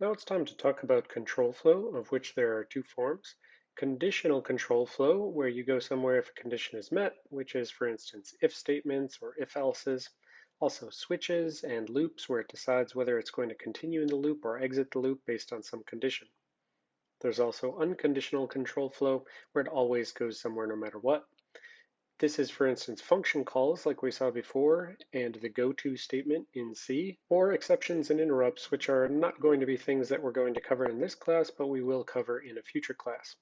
Now it's time to talk about control flow, of which there are two forms. Conditional control flow, where you go somewhere if a condition is met, which is, for instance, if statements or if-elses. Also switches and loops, where it decides whether it's going to continue in the loop or exit the loop based on some condition. There's also unconditional control flow, where it always goes somewhere no matter what. This is, for instance, function calls like we saw before, and the goto statement in C, or exceptions and interrupts, which are not going to be things that we're going to cover in this class, but we will cover in a future class.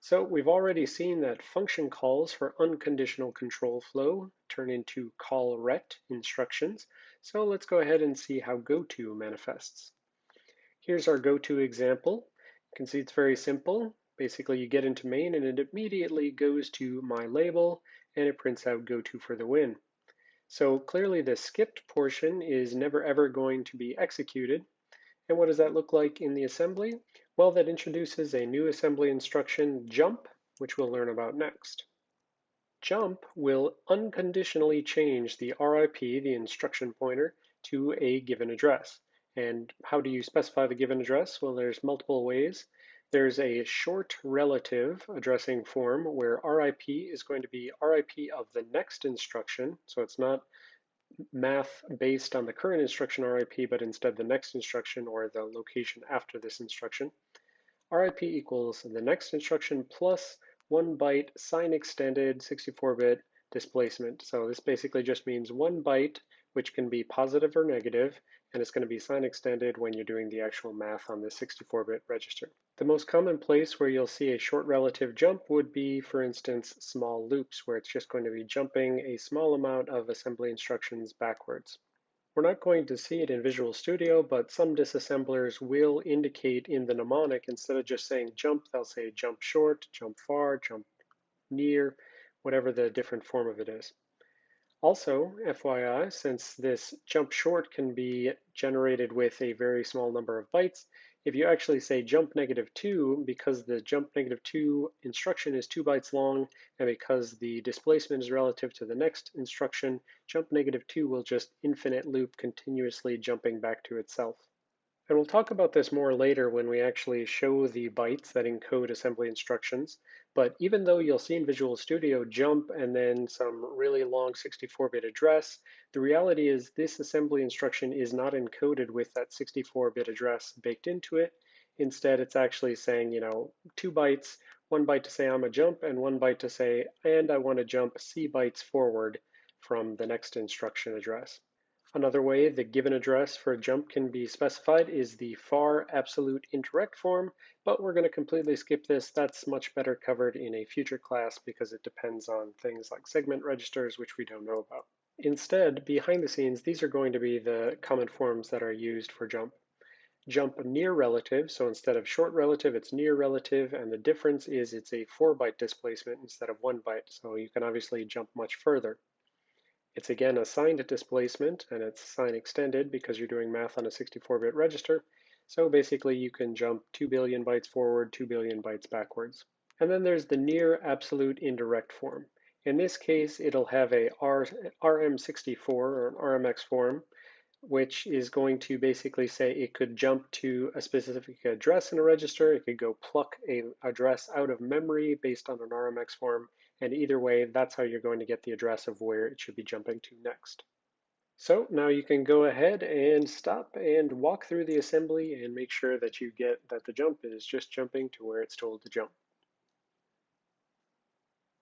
So we've already seen that function calls for unconditional control flow turn into call ret instructions. So let's go ahead and see how goto manifests. Here's our goto example. You can see it's very simple. Basically, you get into main and it immediately goes to my label and it prints out goto for the win. So clearly the skipped portion is never ever going to be executed. And what does that look like in the assembly? Well, that introduces a new assembly instruction, jump, which we'll learn about next. Jump will unconditionally change the RIP, the instruction pointer, to a given address. And how do you specify the given address? Well, there's multiple ways. There's a short relative addressing form where RIP is going to be RIP of the next instruction. So it's not math based on the current instruction RIP, but instead the next instruction or the location after this instruction. RIP equals the next instruction plus one byte sign extended 64-bit displacement. So this basically just means one byte, which can be positive or negative, and it's going to be sign extended when you're doing the actual math on the 64-bit register. The most common place where you'll see a short relative jump would be, for instance, small loops, where it's just going to be jumping a small amount of assembly instructions backwards. We're not going to see it in Visual Studio, but some disassemblers will indicate in the mnemonic, instead of just saying jump, they'll say jump short, jump far, jump near, whatever the different form of it is. Also, FYI, since this jump short can be generated with a very small number of bytes, if you actually say jump negative 2, because the jump negative 2 instruction is 2 bytes long, and because the displacement is relative to the next instruction, jump negative 2 will just infinite loop continuously jumping back to itself. And we'll talk about this more later when we actually show the bytes that encode assembly instructions. But even though you'll see in Visual Studio jump and then some really long 64-bit address, the reality is this assembly instruction is not encoded with that 64-bit address baked into it. Instead, it's actually saying, you know, two bytes, one byte to say I'm a jump and one byte to say, and I want to jump C bytes forward from the next instruction address. Another way the given address for a jump can be specified is the far absolute indirect form, but we're going to completely skip this. That's much better covered in a future class because it depends on things like segment registers, which we don't know about. Instead, behind the scenes, these are going to be the common forms that are used for jump. Jump near relative, so instead of short relative, it's near relative, and the difference is it's a 4 byte displacement instead of 1 byte, so you can obviously jump much further. It's again a signed displacement and it's sign extended because you're doing math on a 64-bit register. So basically you can jump 2 billion bytes forward, 2 billion bytes backwards. And then there's the near absolute indirect form. In this case, it'll have a R, RM64 or an RMX form, which is going to basically say it could jump to a specific address in a register. It could go pluck a address out of memory based on an RMX form. And either way, that's how you're going to get the address of where it should be jumping to next. So now you can go ahead and stop and walk through the assembly and make sure that you get that the jump is just jumping to where it's told to jump.